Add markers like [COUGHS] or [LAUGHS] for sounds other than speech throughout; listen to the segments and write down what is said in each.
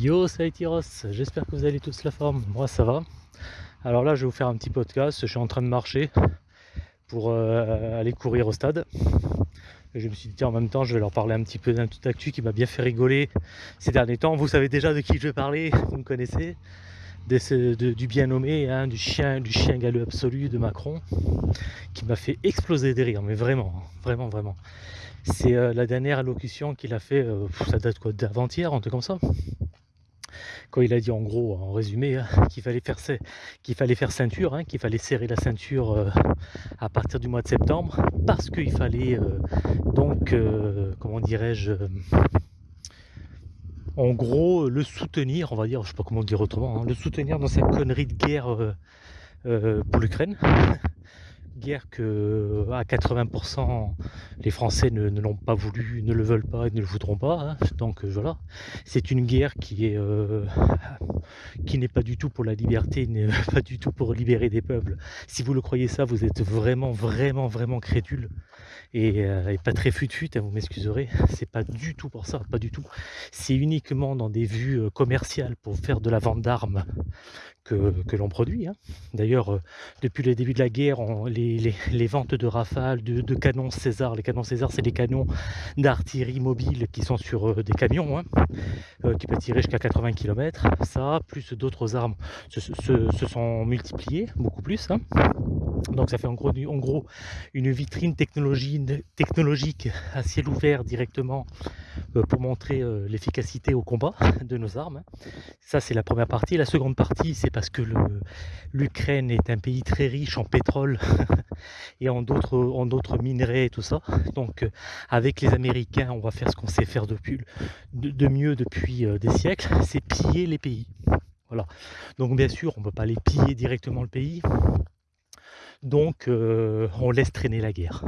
Yo, salut Tyros, j'espère que vous allez tous la forme. Moi, ça va. Alors là, je vais vous faire un petit podcast. Je suis en train de marcher pour euh, aller courir au stade. Je me suis dit, en même temps, je vais leur parler un petit peu d'un tout actu qui m'a bien fait rigoler ces derniers temps. Vous savez déjà de qui je vais parler, vous me connaissez. du bien nommé, hein, du chien, du chien galeux absolu de Macron, qui m'a fait exploser des rires, mais vraiment, vraiment, vraiment. C'est euh, la dernière allocution qu'il a fait, euh, ça date quoi, d'avant-hier, un truc comme ça? Quand il a dit en gros, en résumé, hein, qu'il fallait faire fallait faire ceinture, hein, qu'il fallait serrer la ceinture euh, à partir du mois de septembre, parce qu'il fallait euh, donc, euh, comment dirais-je, en gros le soutenir, on va dire, je sais pas comment dire autrement, hein, le soutenir dans sa connerie de guerre pour l'Ukraine guerre que à 80% les Français ne, l'ont pas voulu, ne le veulent pas et ne le voudront pas. Hein. Donc euh, voilà, c'est une guerre qui euh, qui n'est pas du tout pour la liberté, n'est [LAUGHS] pas du tout pour libérer des peuples. Si vous le croyez ça, vous êtes vraiment, vraiment, vraiment crédule et, euh, pas très fut-fut, hein, vous m'excuserez. [LAUGHS] C'est pas du tout pour ça, pas du tout. C'est uniquement dans des vues commerciales pour faire de la vente d'armes que, l'on produit. Hein. D'ailleurs, euh, depuis le début de la guerre, les, ventes de rafales, de, canons César, les canons César, c'est des canons d'artillerie mobile qui sont sur euh, des camions, hein, euh, qui peuvent tirer jusqu'à 80 km. Ça, plus d'autres armes, se, sont multipliés, beaucoup plus. Hein. Donc ça fait en gros, une vitrine technologique à ciel ouvert directement pour montrer l'efficacité au combat de nos armes. Ça c'est la première partie. La seconde partie c'est parce que l'Ukraine est un pays très riche en pétrole [LAUGHS] et en d'autres minerais et tout ça. Donc euh, avec les Américains, on va faire ce qu'on sait faire de, mieux depuis euh, des siècles, c'est piller les pays. Voilà. Donc bien sûr, on ne peut pas les piller directement le pays. Donc euh, on laisse traîner la guerre.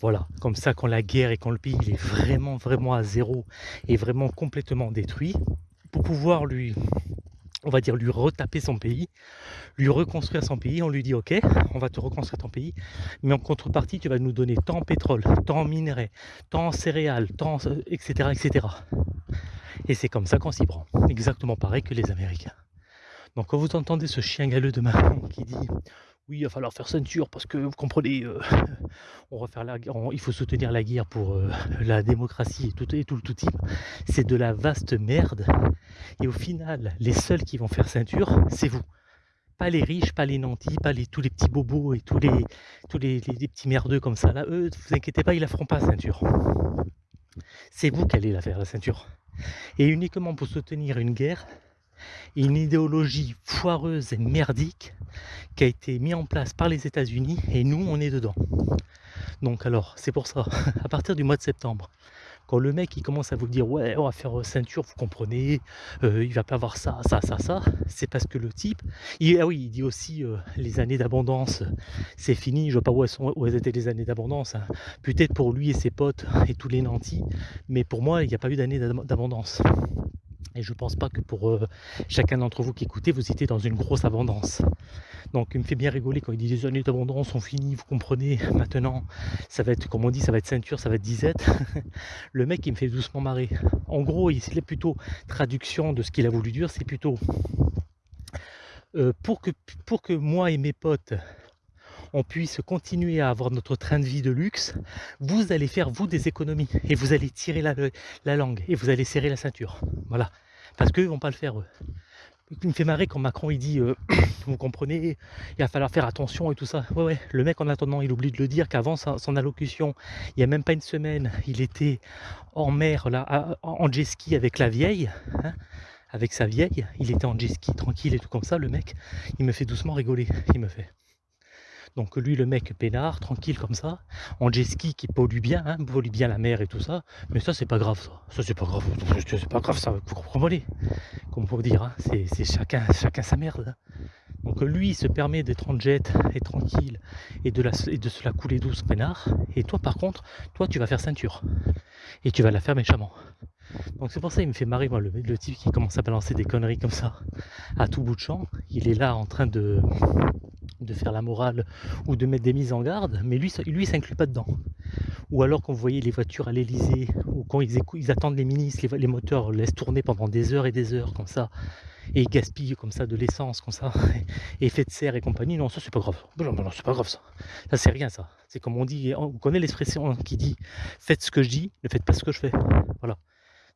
Voilà, comme ça quand la guerre et quand le pays est vraiment vraiment à zéro et vraiment complètement détruit, pour pouvoir lui on va dire lui retaper son pays, lui reconstruire son pays, on lui dit ok, on va te reconstruire ton pays, mais en contrepartie tu vas nous donner tant pétrole, tant minerais, tant céréales, tant etc. etc. Et c'est comme ça qu'on s'y prend. Exactement pareil que les Américains. Donc quand vous entendez ce chien galeux de Macron qui dit oui, il va falloir faire ceinture parce que vous comprenez, euh, [LAUGHS] on va faire la, il faut soutenir la guerre pour euh, [LAUGHS] la démocratie et tout, le tout type. C'est de la vaste merde. Et au final, les seuls qui vont faire ceinture, c'est vous. Pas les riches, pas les nantis, pas tous les petits bobos et tous les, tous les, petits merdeux comme ça. Là, eux, vous inquiétez pas, ils la feront pas ceinture. C'est vous qui allez la faire la ceinture. Et uniquement pour soutenir une guerre, une idéologie foireuse et merdique qui a été mise en place par les États-Unis et nous on est dedans. Donc alors c'est pour ça, [LAUGHS] à partir du mois de septembre, quand le mec il commence à vous dire ouais on va faire euh, ceinture, vous comprenez, euh, il va pas avoir ça, ça, ça, ça, c'est parce que le type, il, ah oui, il dit aussi euh, les années d'abondance, c'est fini, je vois pas où, elles où étaient les années d'abondance, hein. peut-être pour lui et ses potes et tous les nantis, mais pour moi il n'y a pas eu d'année d'abondance. Et je ne pense pas que pour euh, chacun d'entre vous qui écoutez, vous étiez dans une grosse abondance. Donc il me fait bien rigoler quand il dit les années d'abondance sont finies, vous comprenez, [LAUGHS] maintenant ça va être, comme on dit, ça va être ceinture, ça va être disette. [LAUGHS] Le mec il me fait doucement marrer. En gros, il est plutôt traduction de ce qu'il a voulu dire, c'est plutôt euh, pour, que, pour que moi et mes potes on puisse continuer à avoir notre train de vie de luxe, vous allez faire vous des économies et vous allez tirer la langue et vous allez serrer la ceinture. Voilà parce qu'eux vont pas le faire eux. Il me fait marrer quand Macron il dit euh, [COUGHS] vous comprenez il va falloir faire attention et tout ça. Ouais ouais. Le mec en attendant il oublie de le dire qu'avant son allocution il n'y a même pas une semaine il était en mer là en jet ski avec la vieille hein, avec sa vieille. Il était en jet ski tranquille et tout comme ça le mec. Il me fait doucement rigoler il me fait donc lui, le mec peinard, tranquille comme ça, en jet ski qui pollue bien, hein, pollue bien la mer et tout ça. Mais ça, c'est pas grave, ça. Ça, c'est pas grave. C'est pas grave, ça. Vous comprenez? Comme pour dire, hein, c'est chacun, chacun sa merde. Donc lui, il se permet d'être en jet et tranquille et de, se la couler douce peinard. Et toi, par contre, toi, tu vas faire ceinture. Et tu vas la faire méchamment. Donc c'est pour ça qu'il me fait marrer, moi, le type qui commence à balancer des conneries comme ça à tout bout de champ. Il est là en train de, de faire la morale ou de mettre des mises en garde, mais lui, lui, s'inclut pas dedans. ou alors quand vous voyez les voitures à l'Elysée, ou quand ils, attendent les ministres, les, moteurs laissent tourner pendant des heures et des heures comme ça, et gaspillent comme ça de l'essence, comme ça, [LAUGHS] et effet de serre et compagnie, non, ça c'est pas grave. Non, non, c'est pas grave ça. Ça c'est rien ça. C'est comme on dit, on connaît l'expression qui dit faites ce que je dis, ne faites pas ce que je fais. Voilà.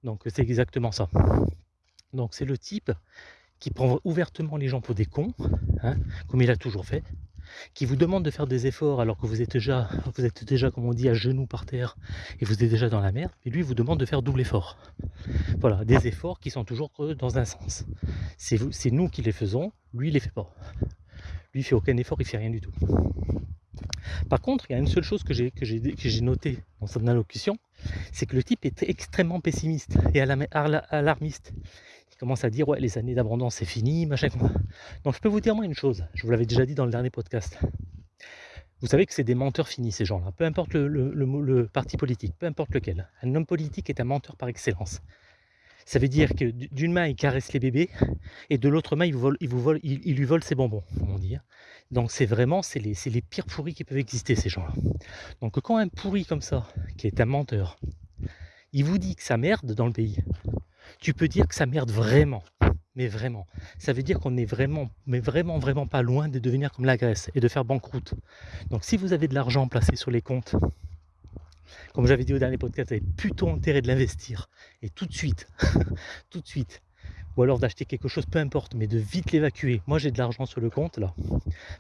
Donc c'est exactement ça. Donc c'est le type qui prend ouvertement les gens pour des cons, hein, comme il a toujours fait, qui vous demande de faire des efforts alors que vous êtes déjà, vous êtes déjà, comme on dit, à genoux par terre et vous êtes déjà dans la merde, et lui vous demande de faire double effort. Voilà, des efforts qui sont toujours dans un sens. C'est nous qui les faisons, lui il les fait pas. Lui il fait aucun effort, il fait rien du tout. Par contre, il y a une seule chose que j'ai notée dans son allocution, c'est que le type est extrêmement pessimiste et alarmiste commence à dire ouais les années d'abondance c'est fini, machin. Donc je peux vous dire moi une chose, je vous l'avais déjà dit dans le dernier podcast. Vous savez que c'est des menteurs finis ces gens-là, peu importe le, parti politique, peu importe lequel. Un homme politique est un menteur par excellence. Ça veut dire que d'une main il caresse les bébés et de l'autre main il, vous lui vole ses bonbons, comme on dit. Hein. Donc c'est vraiment c'est les, les pires pourris qui peuvent exister ces gens-là. Donc quand un pourri comme ça, qui est un menteur, il vous dit que ça merde dans le pays, tu peux dire que ça merde vraiment. Mais vraiment. Ça veut dire qu'on est vraiment, mais vraiment, vraiment pas loin de devenir comme la Grèce et de faire banqueroute. Donc si vous avez de l'argent placé sur les comptes, comme j'avais dit au dernier podcast, vous avez plutôt intérêt de l'investir. Et tout de suite, [LAUGHS] tout de suite. Ou alors d'acheter quelque chose, peu importe, mais de vite l'évacuer. Moi j'ai de l'argent sur le compte là,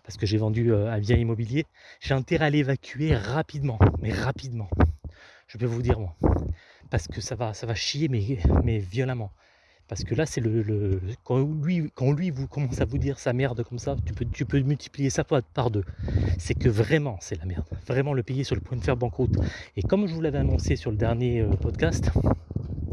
parce que j'ai vendu euh, un bien immobilier. J'ai intérêt à l'évacuer rapidement, mais rapidement. Je peux vous dire moi parce que ça va, chier, mais, violemment. Parce que là, c'est le, quand lui, quand lui vous commence à vous dire sa merde comme ça, tu peux, tu peux multiplier ça par deux. C'est que vraiment, c'est la merde. Vraiment, le pays est sur le point de faire banqueroute. Et comme je vous l'avais annoncé sur le dernier euh, podcast,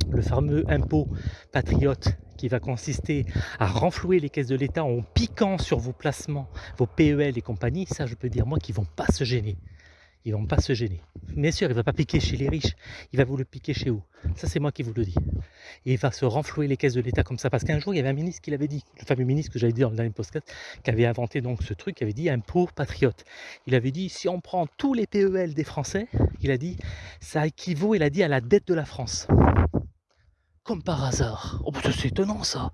le fameux impôt patriote qui va consister à renflouer les caisses de l'État en piquant sur vos placements, vos PEL et compagnie, ça je peux dire moi qu'ils vont pas se gêner ils vont pas se gêner. Bien sûr, il va pas piquer chez les riches, il va vous le piquer chez vous. Ça, c'est moi qui vous le dis. Et il va se renflouer les caisses de l'État comme ça. Parce qu'un jour, il y avait un ministre qui l'avait dit, le fameux ministre que j'avais dit dans le dernier podcast, qui avait inventé donc ce truc, qui avait dit un pauvre patriote. Il avait dit, si on prend tous les PEL des Français, il a dit, ça équivaut, il a dit, à la dette de la France. Comme par hasard. Oh, c'est étonnant ça.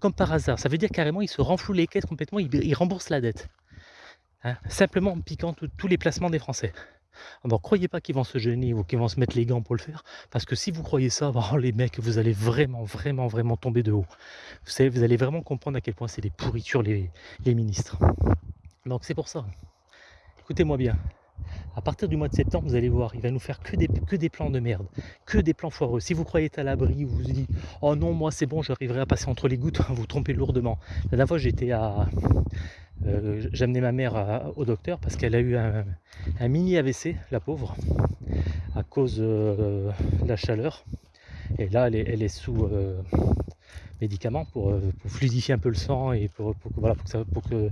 Comme par hasard. Ça veut dire carrément, il se renfloue les caisses complètement, il, rembourse la dette. Hein, simplement en piquant tous les placements des Français. Alors croyez pas qu'ils vont se gêner ou qu'ils vont se mettre les gants pour le faire, parce que si vous croyez ça, [LAUGHS] oh, les mecs, vous allez vraiment, vraiment, vraiment tomber de haut. Vous savez, vous allez vraiment comprendre à quel point c'est des pourritures les, ministres. Donc c'est pour ça. Écoutez-moi bien. À partir du mois de septembre, vous allez voir, il va nous faire que des, que des plans de merde, que des plans foireux. Si vous croyez être à l'abri, vous vous dites Oh non, moi c'est bon, j'arriverai à passer entre les gouttes, [LAUGHS] vous trompez lourdement. La dernière fois, j'étais à, euh, amené ma mère au docteur parce qu'elle a eu un, mini AVC, la pauvre, à cause euh, de la chaleur. Et là, elle est, sous euh, médicaments pour, fluidifier un peu le sang et pour, que,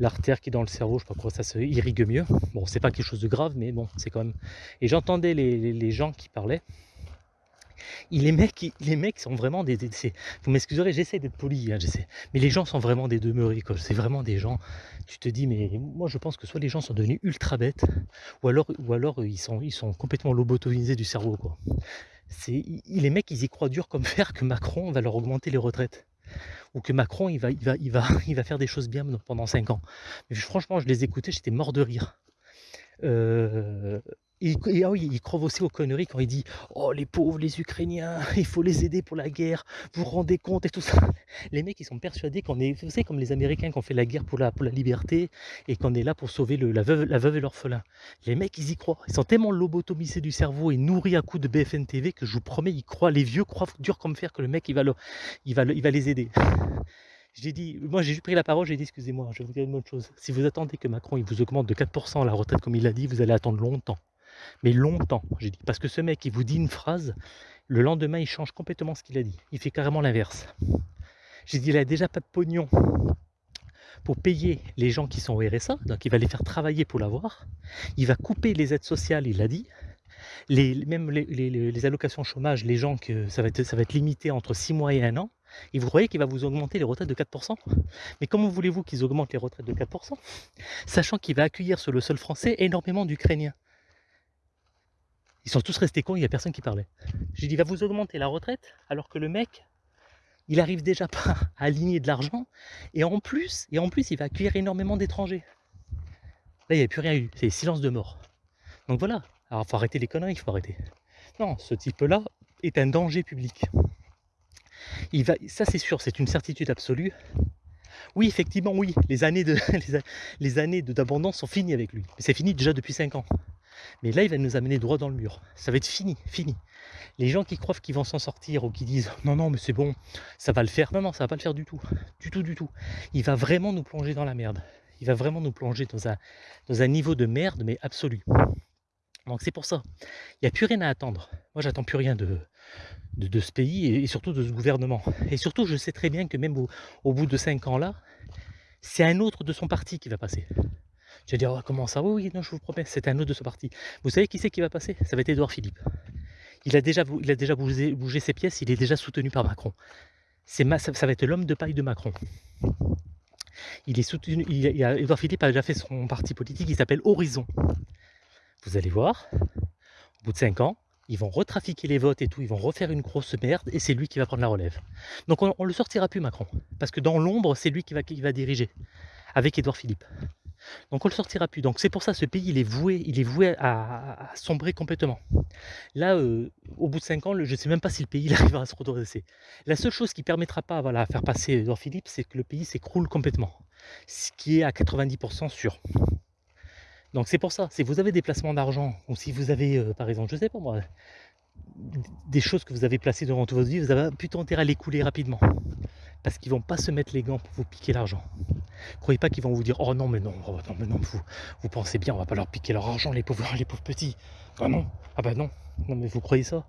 l'artère qui est dans le cerveau, je sais pas quoi, ça se irrigue mieux. Bon, c'est pas quelque chose de grave, mais bon, c'est quand même. Et j'entendais les gens qui parlaient les mecs, les mecs sont vraiment des. vous m'excuserez, j'essaie d'être poli, hein, mais les gens sont vraiment des demeurés. C'est vraiment des gens. Tu te dis, mais moi je pense que soit les gens sont devenus ultra bêtes, ou alors, ils, sont, ils sont complètement lobotomisés du cerveau. Les mecs, ils y croient dur comme [LAUGHS] fer que Macron va leur augmenter les retraites ou que Macron il va [LAUGHS] faire des choses bien pendant 5 ans. Mais franchement, je les écoutais, j'étais mort de rire. Euh, et, ah oui, il croit aussi aux conneries quand il dit Oh, les pauvres, les Ukrainiens, [LAUGHS] il faut les aider pour la guerre, vous vous rendez compte et tout ça. [LAUGHS] Les mecs, ils sont persuadés qu'on est, vous savez, comme les Américains qui ont fait la guerre pour la, pour la liberté et qu'on est là pour sauver le, la, veuve, la veuve et l'orphelin. Les mecs, ils y croient. Ils sont tellement lobotomisés du cerveau et nourris à coups de BFN TV que je vous promets, ils croient, les vieux croient dur comme fer que le mec, il va, il va, il va les aider. [LAUGHS] J'ai dit, moi j'ai pris la parole, j'ai dit excusez-moi, je vais vous dire une autre chose. Si vous attendez que Macron il vous augmente de 4% la retraite comme il l'a dit, vous allez attendre longtemps. Mais longtemps, j'ai dit. Parce que ce mec, il vous dit une phrase, le lendemain, il change complètement ce qu'il a dit. Il fait carrément l'inverse. J'ai dit, il a déjà pas de pognon pour payer les gens qui sont au RSA, donc il va les faire travailler pour l'avoir. Il va couper les aides sociales, il l'a dit. Même les, allocations chômage, les gens que ça va, être, ça va être limité entre 6 mois et 1 an. Et vous croyez qu'il va vous augmenter les retraites de 4% Mais comment voulez-vous qu'ils augmentent les retraites de 4% Sachant qu'il va accueillir sur le sol français énormément d'Ukrainiens. Ils sont tous restés cons, il n'y a personne qui parlait. J'ai dit, va vous augmenter la retraite, alors que le mec, il arrive déjà pas [LAUGHS] à aligner de l'argent, et en plus, et en plus, il va accueillir énormément d'étrangers. Là, il n'y a plus rien eu, c'est silence de mort. Donc voilà, alors faut arrêter les conneries, il faut arrêter. Non, ce type-là est un danger public. Ça c'est sûr, c'est une certitude absolue. Oui, effectivement, oui, les années [LAUGHS] les années d'abondance sont finies avec lui. C'est fini déjà depuis 5 ans. Mais là, il va nous amener droit dans le mur. Ça va être fini, fini. Les gens qui croient qu'ils vont s'en sortir ou qui disent non, non, mais c'est bon, ça va le faire. Non, non, ça va pas le faire du tout. Du tout, du tout. Il va vraiment nous plonger dans la merde. Il va vraiment nous plonger dans un, niveau de merde, mais absolu. Donc c'est pour ça. Il n'y a plus rien à attendre. Moi, j'attends plus rien de, de, ce pays et, surtout de ce gouvernement. Et surtout, je sais très bien que même au, bout de cinq ans là, c'est un autre de son parti qui va passer. Tu vas dire, oh, comment ça? Oui, non, je vous promets, c'est un autre de son parti. Vous savez qui c'est qui va passer? Ça va être Édouard Philippe. Il a déjà, bougé, ses pièces, il est déjà soutenu par Macron. Ça, va être l'homme de paille de Macron. Il est soutenu, il, Édouard Philippe a déjà fait son parti politique, il s'appelle Horizon. Vous allez voir, au bout de 5 ans, ils vont retrafiquer les votes et tout, ils vont refaire une grosse merde et c'est lui qui va prendre la relève. Donc on, ne le sortira plus Macron, parce que dans l'ombre, c'est lui qui va, qui va diriger, avec Édouard Philippe. Donc on le sortira plus. Donc c'est pour ça ce pays il est voué, il est voué à, sombrer complètement. Là, euh, au bout de 5 ans, je ne sais même pas si le pays [LAUGHS] arrivera à se redresser. La seule chose qui permettra pas voilà, à faire passer Edouard Philippe, c'est que le pays s'écroule complètement. Ce qui est à 90% sûr. Donc c'est pour ça, si vous avez des placements d'argent, ou si vous avez, euh, par exemple, je sais pas moi, des choses que vous avez placées durant toute votre vie, vous avez plutôt intérêt à les couler rapidement. Parce qu'ils vont pas se mettre les gants pour vous piquer l'argent. Croyez pas qu'ils vont vous dire oh non mais non, oh, non mais non, vous, pensez bien, on va pas leur piquer leur argent les pauvres, [LAUGHS] les pauvres petits. Ah non, ah bah non, non mais vous croyez ça?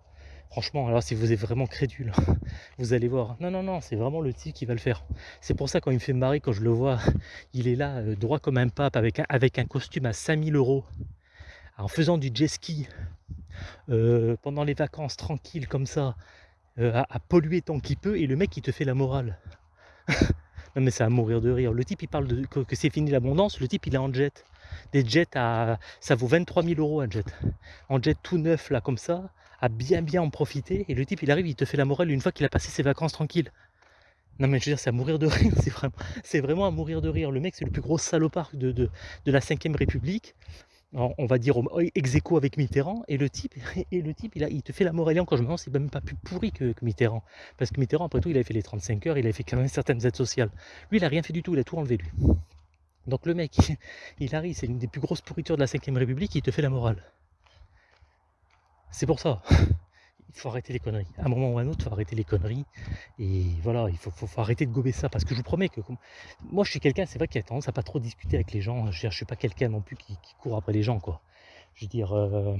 Franchement, alors si vous êtes vraiment crédule, [LAUGHS] vous allez voir. Non, non, non, c'est vraiment le type qui va le faire. C'est pour ça quand il me fait marrer, quand je le vois, [LAUGHS] il est là, euh, droit comme un pape, avec un, avec un costume à 5000 euros, en faisant du jet ski, euh, pendant les vacances, tranquille comme ça, euh, à, polluer tant qu'il peut, et le mec il te fait la morale. [LAUGHS] non mais c'est à mourir de rire. Le type il parle de, que, c'est fini l'abondance, le type il est en jet. Des jets à. ça vaut 23 000 euros un jet. En jet tout neuf là comme ça, à bien bien en profiter, et le type il arrive, il te fait la morale une fois qu'il a passé ses vacances tranquilles. Non mais je veux dire, c'est à mourir de rire, [LAUGHS] c'est vraiment, c'est vraiment à mourir de rire. Le mec, c'est le plus gros salopard de, de, de la 5ème République on va dire ex aequo avec Mitterrand, et le type, [LAUGHS] et le il, a, te fait la morale quand je me demande c'est même pas plus pourri que, Mitterrand. Parce que Mitterrand, après tout, il avait fait les 35 heures, il avait fait quand même certaines aides sociales. Lui, il a rien fait du tout, il a tout enlevé lui. Donc le mec, [LAUGHS] il arrive, c'est une des plus grosses pourritures de la 5ème République, il te fait la morale. C'est pour ça faut arrêter les conneries. À un moment ou à un autre, il faut arrêter les conneries. Et voilà, il faut, arrêter de gober ça. Parce que je vous promets que moi, je suis quelqu'un, c'est vrai, qui a tendance à pas trop discuter avec les gens. Je ne suis pas quelqu'un non plus qui, court après les gens, quoi. Je veux dire, euh,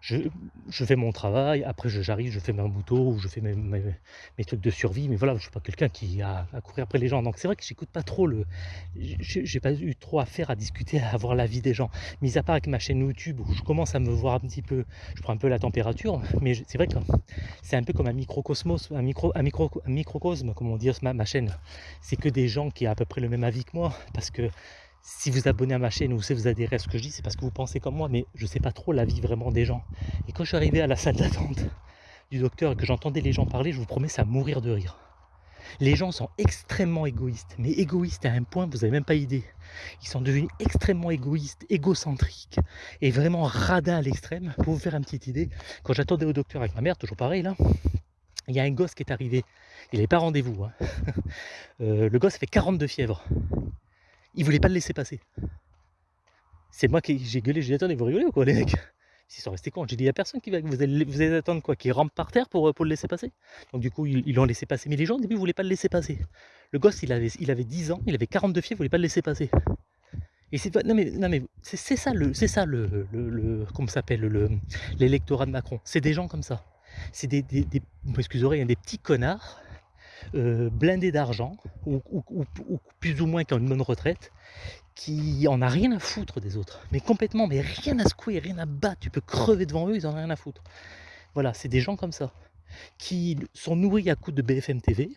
je, fais mon travail, après j'arrive, je fais mes moutons ou je fais mes, trucs de survie, mais voilà, je ne suis pas quelqu'un qui a à courir après les gens. Donc c'est vrai que j'écoute pas trop le. J'ai pas eu trop à faire à discuter, à avoir l'avis des gens. Mis à part avec ma chaîne YouTube où je commence à me voir un petit peu, je prends un peu la température, mais c'est vrai que c'est un peu comme un microcosmos, un, un, micro, un microcosme, comme on dit ma, ma chaîne. C'est que des gens qui ont à peu près le même avis que moi, parce que si vous abonnez à ma chaîne ou si vous adhérez à ce que je dis, c'est parce que vous pensez comme moi, mais je ne sais pas trop la vie vraiment des gens. Et quand je suis arrivé à la salle d'attente du docteur et que j'entendais les gens parler, je vous promets, ça mourir de rire. Les gens sont extrêmement égoïstes, mais égoïstes à un point, vous n'avez même pas idée. Ils sont devenus extrêmement égoïstes, égocentriques, et vraiment radins à l'extrême. Pour vous faire une petite idée, quand j'attendais au docteur avec ma mère, toujours pareil là, il y a un gosse qui est arrivé. Il n'avait pas rendez-vous. Hein. [LAUGHS] Euh, le gosse fait 42 fièvres il voulait pas le laisser passer. C'est moi qui j'ai gueulé, j'ai dit attendez, vous rigolez ou quoi les mecs? Ils sont restés cons. J'ai dit il n'y a personne qui va. Vous allez, vous allez attendre quoi Qui rampe par terre pour, pour le laisser passer? Donc du coup, ils l'ont laissé passer. Mais les gens au début ne voulaient pas le laisser passer. Le gosse, il avait, il avait 10 ans, il avait 42 fièvres, il voulait pas le laisser passer. Et c'est non mais, non mais c'est ça le c'est ça le, le, le comment s'appelle le l'électorat de Macron. C'est des gens comme ça. C'est des, des, des m'excuserez, des petits connards euh, blindé d'argent, ou, plus ou moins qui ont une bonne retraite, qui en a rien à foutre des autres. Mais complètement, mais rien à secouer, rien à battre. Tu peux crever devant eux, ils en ont rien à foutre. Voilà, c'est des gens comme ça, qui sont nourris à coups de BFM TV,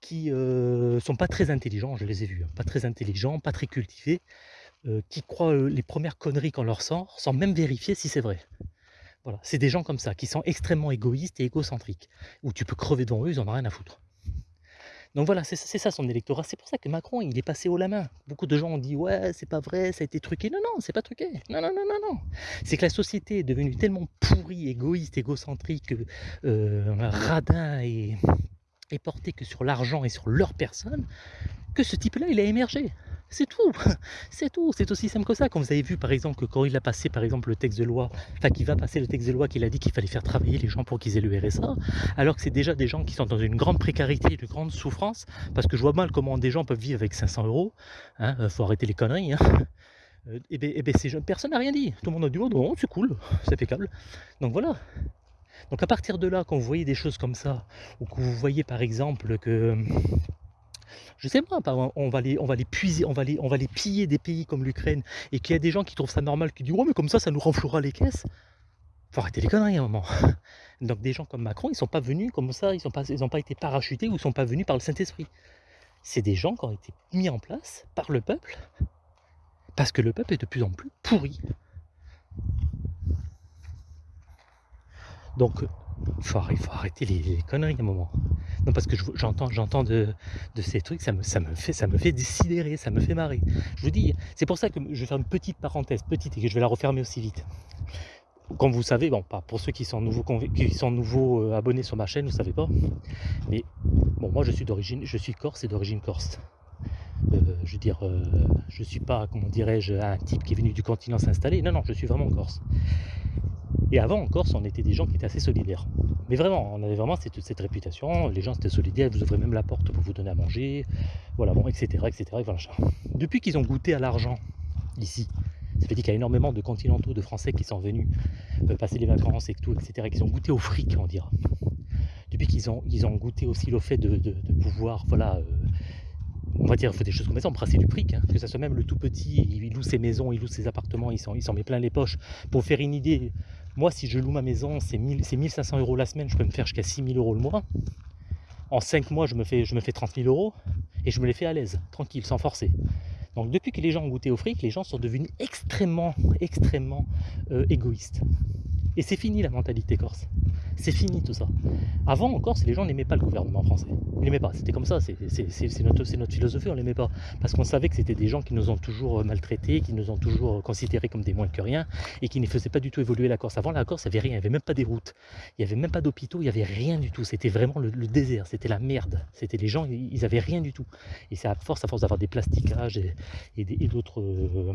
qui euh, sont pas très intelligents, je les ai vus, hein, pas très intelligents, pas très cultivés, euh, qui croient les premières conneries qu'on leur sort, sans même vérifier si c'est vrai. Voilà, c'est des gens comme ça, qui sont extrêmement égoïstes et égocentriques, où tu peux crever devant eux, ils en ont rien à foutre. Donc voilà, c'est ça son électorat. C'est pour ça que Macron, il est passé haut la main. Beaucoup de gens ont dit ouais, c'est pas vrai, ça a été truqué. Non, non, c'est pas truqué. Non, non, non, non, non. C'est que la société est devenue tellement pourrie, égoïste, égocentrique, euh, radin et, et portée que sur l'argent et sur leur personne, que ce type-là, il a émergé. C'est tout, [LAUGHS] c'est tout, c'est aussi simple que ça. Quand vous avez vu par exemple que quand il a passé par exemple le texte de loi, enfin qu'il va passer le texte de loi qu'il a dit qu'il fallait faire travailler les gens pour qu'ils aient le RSA, alors que c'est déjà des gens qui sont dans une grande précarité, une grande souffrance, parce que je vois mal comment des gens peuvent vivre avec 500 euros, hein, euh, faut arrêter les conneries. Hein. [LAUGHS] Euh, et bien, et ben personne n'a rien dit. Tout le monde a dit oh non, c'est cool, [LAUGHS] c'est impeccable. Donc voilà. Donc à partir de là, quand vous voyez des choses comme ça, ou que vous voyez par exemple que je sais pas, on va les, on va les puiser, on va les, on va les piller des pays comme l'Ukraine, et qu'il y a des gens qui trouvent ça normal, qui disent oh mais comme ça, ça nous renflouera les caisses. Faut arrêter les conneries à un moment. [LAUGHS] Donc des gens comme Macron, ils sont pas venus comme ça, ils n'ont pas, été parachutés ou ils sont pas venus par le Saint-Esprit. C'est des gens qui ont été mis en place par le peuple, parce que le peuple est de plus en plus pourri. Donc, il faut, arrêter les conneries à un moment. Non, parce que j'entends de, ces trucs, ça me, fait, ça me fait décidérer, ça me fait marrer. Je vous dis, c'est pour ça que je vais faire une petite parenthèse, petite, et que je vais la refermer aussi vite. Comme vous savez, bon, pas pour ceux qui sont nouveaux, qui sont nouveaux euh, abonnés sur ma chaîne, vous savez pas, mais bon, moi je suis d'origine, je suis corse et d'origine corse. Euh, je veux dire, euh, je suis pas, comment dirais-je, un type qui est venu du continent s'installer. Non, non, je suis vraiment corse. Et avant en Corse, on était des gens qui étaient assez solidaires. Mais vraiment, on avait vraiment cette, réputation, les gens étaient solidaires, ils vous ouvraient même la porte pour vous donner à manger, voilà, bon, etc. etc. voilà. Depuis qu'ils ont goûté à l'argent ici, ça veut dire qu'il y a énormément de continentaux, de Français qui sont venus euh, passer les vacances et tout, etc., qui ont goûté au fric, on dira. Depuis qu'ils ont, ils ont goûté aussi le fait de, pouvoir, voilà, euh, on va dire, il faut des choses comme ça, embrasser du fric, hein, que ça soit même le tout petit, il loue ses maisons, il loue ses appartements, il s'en met plein les poches. Pour faire une idée, moi, si je loue ma maison, c'est 1500 euros la semaine, je peux me faire jusqu'à 6000 euros le mois. En 5 mois, je me fais, je me fais 30 000 euros et je me les fais à l'aise, tranquille, sans forcer. Donc depuis que les gens ont goûté au fric, les gens sont devenus extrêmement, extrêmement euh, égoïstes. Et c'est fini la mentalité corse. C'est fini tout ça. Avant en Corse, les gens n'aimaient pas le gouvernement français. Ils n'aimaient pas. C'était comme ça. C'est notre, philosophie. On l'aimait pas. Parce qu'on savait que c'était des gens qui nous ont toujours euh, maltraités, qui nous ont toujours considérés comme des moins que rien et qui ne faisaient pas du tout évoluer la Corse. Avant la Corse, il n'y avait rien. Il n'y avait même pas des routes. Il n'y avait même pas d'hôpitaux. Il n'y avait rien du tout. C'était vraiment le, désert. C'était la merde. C'était les gens, ils n'avaient rien du tout. Et c'est à force, à force d'avoir des plastiquages et, d'autres. Euh,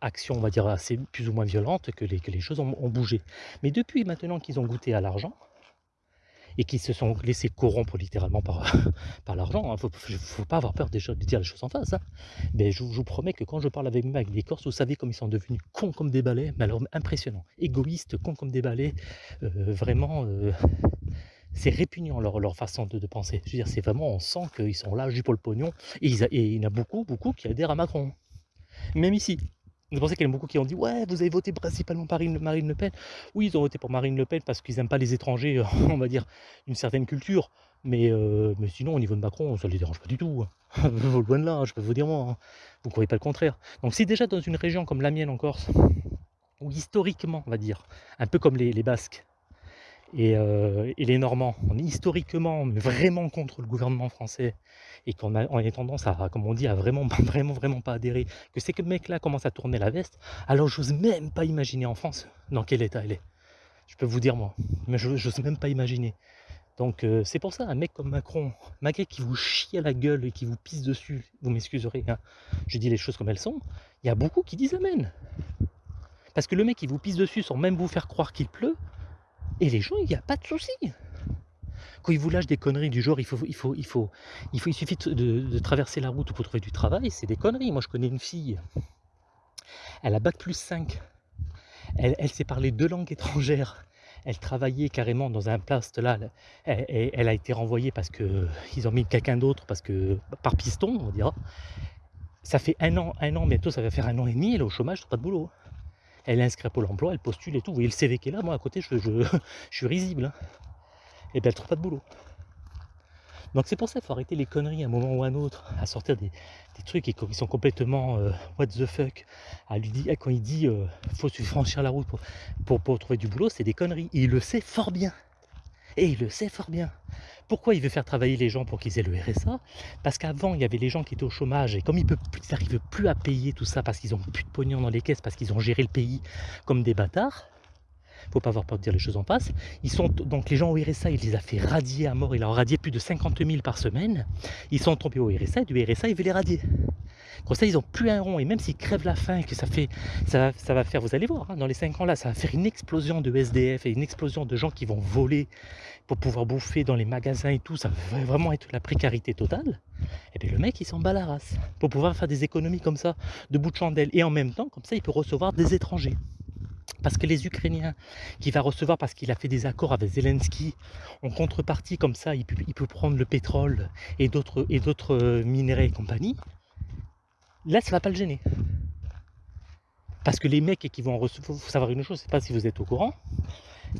action, on va dire, assez plus ou moins violente que les, que les choses ont, bougé. Mais depuis maintenant qu'ils ont goûté à l'argent, et qu'ils se sont laissés corrompre littéralement par, [LAUGHS] par l'argent, il hein, ne faut, pas avoir peur de dire les choses en face. Hein. Mais je, vous promets que quand je parle avec, avec des Corses, vous savez comme ils sont devenus cons comme des balais, mais alors impressionnant, égoïstes, cons comme des balais, euh, vraiment... Euh, c'est répugnant leur, façon de, penser. Je veux dire, c'est vraiment, on sent qu'ils sont là juste pour le pognon. Et, et il y en a beaucoup, beaucoup qui adhèrent à Macron. Même ici. Pour ça qu'il y en a beaucoup qui ont dit Ouais, vous avez voté principalement pour Marine Le Pen. Oui, ils ont voté pour Marine Le Pen parce qu'ils n'aiment pas les étrangers, [LAUGHS] on va dire, d'une certaine culture. Mais, euh, sinon, au niveau de Macron, ça ne les dérange pas du tout. [LAUGHS] Loin de là, hein, je peux vous dire moi. Hein. Vous ne croyez pas le contraire. Donc, si déjà dans une région comme la mienne en Corse, où historiquement, on va dire, un peu comme les Basques, euh, et, les Normands, on est historiquement vraiment contre le gouvernement français et qu'on a, tendance à, comme on dit, à vraiment, [LAUGHS] vraiment, vraiment pas adhérer, que ces mecs-là commencent à tourner la veste, alors j'ose même pas imaginer en France dans quel état elle est. Je peux vous dire moi, mais je n'ose même pas imaginer. Donc euh, c'est pour ça, un mec comme Macron, malgré qui vous chie à la gueule et qui vous pisse dessus, vous m'excuserez, hein, je dis les choses comme elles sont, il y a beaucoup qui disent Amen. Parce que le mec qui vous pisse dessus sans même vous faire croire qu'il pleut, et les gens, il n'y a pas de souci. Quand ils vous lâchent des conneries du genre, il, faut, il, faut, il, faut, il, faut, il suffit de, traverser la route pour trouver du travail, c'est des conneries. Moi, je connais une fille, elle a bac plus 5. Elle, sait parler deux langues étrangères. Elle travaillait carrément dans un poste là. Elle, a été renvoyée parce qu'ils ont mis quelqu'un d'autre, parce que par piston, on dira. Ça fait un an, un an, bientôt ça va faire un an et demi, elle est au chômage, pas de boulot elle est inscrite à Pôle emploi, elle postule et tout. Vous voyez le CV qui est là, moi à côté, je, [LAUGHS] suis risible. Hein. Et bien elle trouve pas de boulot. Donc c'est pour ça qu'il faut arrêter les conneries à un moment ou à un autre, à sortir des, trucs qui, sont complètement euh, what the fuck. À quand il dit euh, faut franchir la route pour, pour, trouver du boulot, c'est des conneries. il le sait fort bien. Et il le sait fort bien. Pourquoi il veut faire travailler les gens pour qu'ils aient le RSA Parce qu'avant, il y avait les gens qui étaient au chômage et comme ils n'arrivent plus à payer tout ça parce qu'ils n'ont plus de pognon dans les caisses, parce qu'ils ont géré le pays comme des bâtards, faut pas avoir peur de dire les choses en face. Ils sont donc les gens au RSA, il les a fait radier à mort. Il a radié plus de 50 000 par semaine. Ils sont tombés au RSA et du RSA, il veut les radier. Comme ça, ils n'ont plus un rond. Et même s'ils crèvent la faim, que ça fait, ça, va faire, vous allez voir, hein, dans les 5 ans là, ça va faire une explosion de SDF et une explosion de gens qui vont voler pour pouvoir bouffer dans les magasins et tout. Ça va vraiment être la précarité totale. Et bien le mec, il s'en bat la race pour pouvoir faire des économies comme ça, de bout de chandelle. Et en même temps, comme ça, il peut recevoir des étrangers. Parce que les Ukrainiens qui va recevoir, parce qu'il a fait des accords avec Zelensky, en contrepartie, comme ça, il peut, prendre le pétrole et d'autres euh, minéraux et compagnie, là, ça ne va pas le gêner. Parce que les mecs qui vont recevoir, il faut savoir une chose, je ne pas si vous êtes au courant,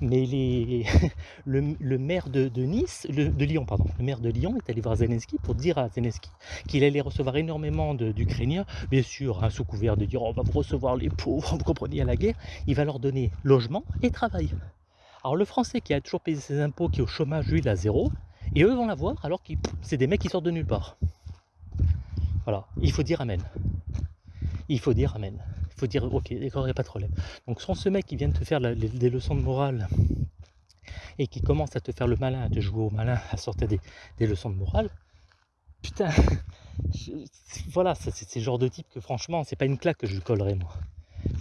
mais [LAUGHS] le, maire de, Nice, de Lyon, pardon, est allé voir Zelensky pour dire à Zelensky qu'il allait recevoir énormément d'Ukrainiens, bien sûr, hein, sous couvert de dire on va recevoir les pauvres, [LAUGHS] vous comprenez, à la guerre, il va leur donner logement et travail. Alors le français qui a toujours payé ses impôts, qui est au chômage, lui, il a zéro, et eux vont l'avoir alors que c'est des mecs qui sortent de nulle part. Voilà, il faut dire Amen. Il faut dire Amen. Faut dire ok d'accord il n'y a pas de problème. Donc sans ce mec qui vient de te faire des leçons de morale et qui commence à te faire le malin à te jouer au malin à sortir des, leçons de morale putain voilà c'est le genre de type que franchement c'est pas une claque que je lui collerai moi.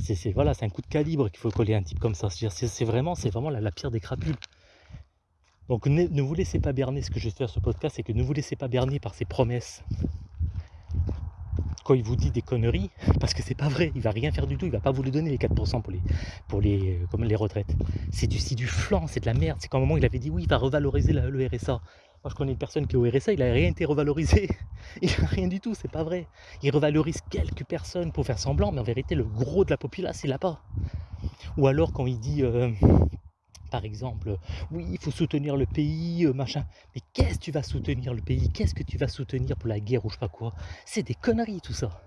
C'est un coup de calibre qu'il faut coller un type comme ça. C'est vraiment vraiment la, pire des crapules. Donc ne, vous laissez pas berner. Ce que je vais faire ce podcast c'est que ne vous laissez pas berner par ces promesses il vous dit des conneries, [LAUGHS] parce que c'est pas vrai, il va rien faire du tout, il va pas vous le donner les 4% pour les, pour les, euh, comme les retraites. C'est du, du flanc, c'est de la merde. C'est comme un moment il avait dit oui, il va revaloriser le RSA. Moi je connais une personne qui est au RSA, il a rien été revalorisé. [LAUGHS] Il a rien du tout, c'est pas vrai. Il revalorise quelques personnes pour faire semblant, mais en vérité le gros de la population il l'a pas. Ou alors quand il dit euh, par exemple, oui, il faut soutenir le pays, euh, machin. Mais qu'est-ce que tu vas soutenir le pays? Qu'est-ce que tu vas soutenir pour la guerre ou je sais pas quoi? C'est des conneries tout ça.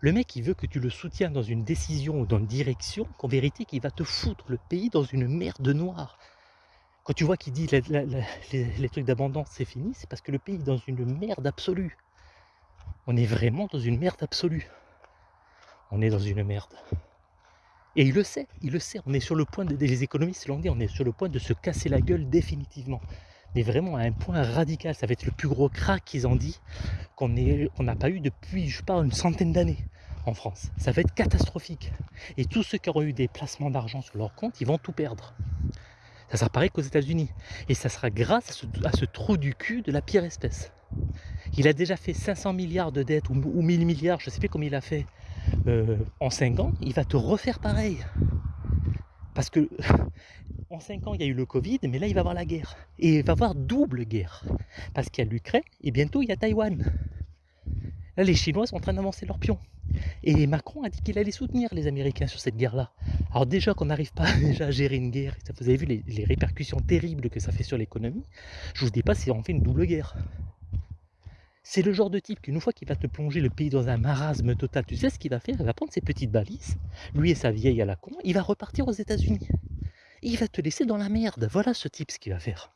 Le mec, il veut que tu le soutiennes dans une décision ou dans une direction, qu'en vérité, qu'il va te foutre le pays dans une merde noire. Quand tu vois qu'il dit les, trucs d'abondance, c'est fini, c'est parce que le pays est dans une merde absolue. On est vraiment dans une merde absolue. On est dans une merde. Et il le sait, il le sait. On est sur le point, les économistes l'ont dit, on est sur le point de se casser la gueule définitivement. Mais vraiment à un point radical. Ça va être le plus gros crack qu'ils ont dit qu'on n'a pas eu depuis, je parle, une centaine d'années en France. Ça va être catastrophique. Et tous ceux qui auront eu des placements d'argent sur leur compte, ils vont tout perdre. Ça sera pareil qu'aux États-Unis. Et ça sera grâce à ce, trou du cul de la pire espèce. Il a déjà fait 500 milliards de dettes ou, ou 1000 milliards, je ne sais plus combien il a fait euh, en 5 ans, il va te refaire pareil. Parce que [LAUGHS] en 5 ans, il y a eu le Covid, mais là, il va avoir la guerre. Et il va avoir double guerre. Parce qu'il y a l'Ukraine et bientôt, il y a Taïwan. Là, les Chinois sont en train d'avancer leur pion. Et Macron a dit qu'il allait soutenir les Américains sur cette guerre-là. Alors déjà qu'on n'arrive pas [LAUGHS] déjà à gérer une guerre, vous avez vu les, répercussions terribles que ça fait sur l'économie, je vous dis pas si on fait une double guerre. C'est le genre de type qu'une fois qu'il va te plonger le pays dans un marasme total, tu sais ce qu'il va faire? Il va prendre ses petites balises, lui et sa vieille à la con, il va repartir aux États-Unis. Il va te laisser dans la merde. Voilà ce type ce qu'il va faire.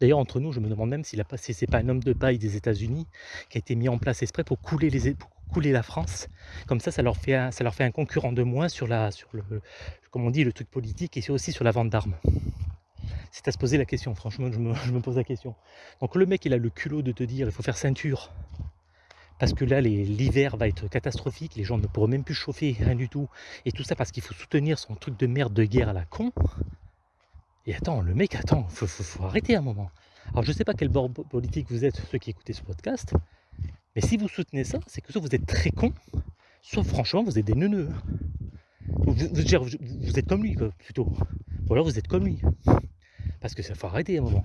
D'ailleurs, entre nous, je me demande même s'il a passé, c'est pas un homme de paille des États-Unis qui a été mis en place exprès pour couler, la France. Comme ça, ça leur fait un, concurrent de moins sur le truc politique et aussi sur la vente d'armes c'est à se poser la question, franchement, [LAUGHS] je me, pose la question. Donc le mec, il a le culot de te dire, il faut faire ceinture, parce que là, l'hiver va être catastrophique, les gens ne pourront même plus chauffer, rien du tout, et tout ça parce qu'il faut soutenir son truc de merde de guerre à la con. Et attends, le mec, attends, faut, faut, arrêter un moment. Alors je sais pas quel bord politique vous êtes, ceux qui écoutez ce podcast, mais si vous soutenez ça, c'est que soit vous êtes très con, soit franchement vous êtes des neuneux. Vous, vous, êtes comme lui, plutôt. Ou alors vous êtes comme lui. Parce que ça faut arrêter un moment.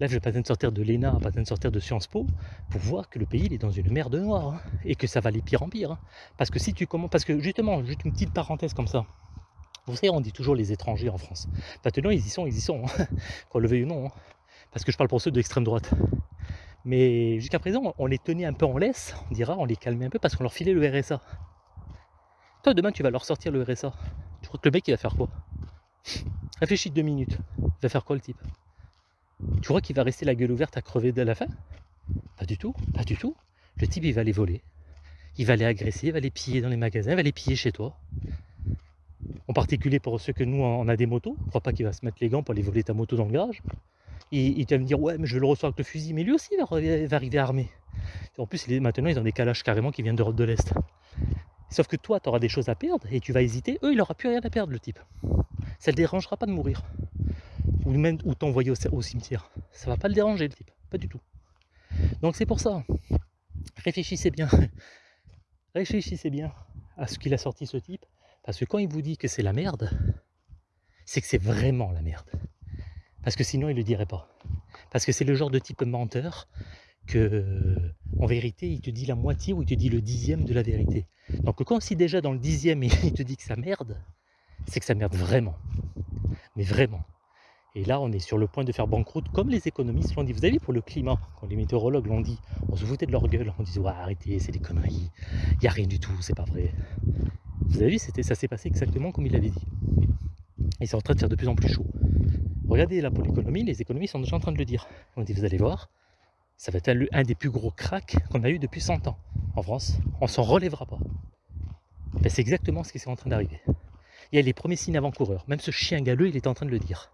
Là, je vais pas besoin de sortir de l'ENA, pas besoin de sortir de Sciences Po pour voir que le pays est dans une merde noire hein, et que ça va aller pire en pire. Hein. Parce que si tu commences, parce que justement, juste une petite parenthèse comme ça. Vous savez, on dit toujours les étrangers en France. Maintenant, ils y sont, ils y sont, hein. [LAUGHS] qu'on le veuille ou non. Parce que je parle pour ceux de l'extrême droite. Mais jusqu'à présent, on les tenait un peu en laisse, on dira, on les calmait un peu parce qu'on leur filait le RSA. Toi, demain, tu vas leur sortir le RSA. Tu crois que le mec, il va faire quoi? Réfléchis deux minutes. Il va faire quoi le type? Tu crois qu'il va rester la gueule ouverte à crever de la faim? Pas du tout, pas du tout. Le type, il va les voler. Il va les agresser, il va les piller dans les magasins, il va les piller chez toi. En particulier pour ceux que nous, on a des motos. Je crois pas qu'il va se mettre les gants pour aller voler ta moto dans le garage. Et il va me dire, ouais, mais je vais le recevoir avec le fusil. Mais lui aussi, il va, arriver armé. En plus, maintenant, ils ont des calages carrément qui viennent d'Europe de l'Est. Sauf que toi, tu auras des choses à perdre et tu vas hésiter. Eux, il n'aura plus rien à perdre, le type. Ça ne le dérangera pas de mourir. Ou même ou t'envoyer au, cimetière. Ça va pas le déranger, le type. Pas du tout. Donc c'est pour ça. Réfléchissez bien. [LAUGHS] Réfléchissez bien à ce qu'il a sorti ce type. Parce que quand il vous dit que c'est la merde, c'est que c'est vraiment la merde. Parce que sinon, il ne le dirait pas. Parce que c'est le genre de type menteur que, en vérité, il te dit la moitié ou il te dit le dixième de la vérité. Donc quand si déjà dans le dixième, [LAUGHS] il te dit que ça merde, c'est que ça merde vraiment. Mais vraiment. Et là, on est sur le point de faire banqueroute, comme les économistes l'ont dit. Vous avez vu pour le climat, quand les météorologues l'ont dit, on se foutait de leur gueule, on disait ouais, arrêtez, c'est des conneries, il n'y a rien du tout, c'est pas vrai. Vous avez vu, ça s'est passé exactement comme il avait dit. Et c'est en train de faire de plus en plus chaud. Regardez là pour l'économie, les économistes sont déjà en train de le dire. On dit vous allez voir, ça va être un, des plus gros cracks qu'on a eu depuis 100 ans en France. On s'en relèvera pas. Ben, c'est exactement ce qui est en train d'arriver. Il y a les premiers signes avant-coureurs. Même ce chien galeux, il est en train de le dire.